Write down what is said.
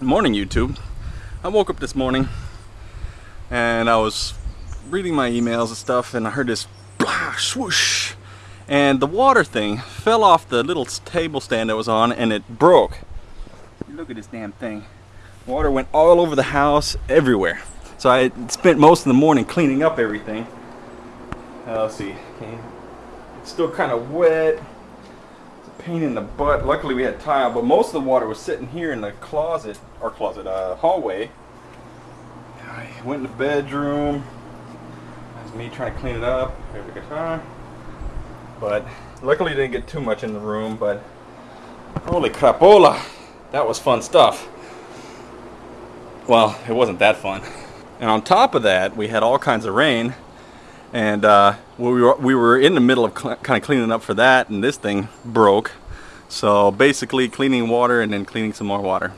Morning YouTube. I woke up this morning and I was reading my emails and stuff and I heard this blah, swoosh and the water thing fell off the little table stand that was on and it broke. Look at this damn thing. Water went all over the house, everywhere. So I spent most of the morning cleaning up everything. Uh, let's see. Okay. It's still kind of wet pain in the butt. Luckily we had tile, but most of the water was sitting here in the closet, or closet, uh, hallway. I went in the bedroom. That was me trying to clean it up. There's the guitar. But luckily didn't get too much in the room, but holy crapola. That was fun stuff. Well, it wasn't that fun. And on top of that, we had all kinds of rain and uh, we, were, we were in the middle of kind of cleaning up for that and this thing broke. So basically cleaning water and then cleaning some more water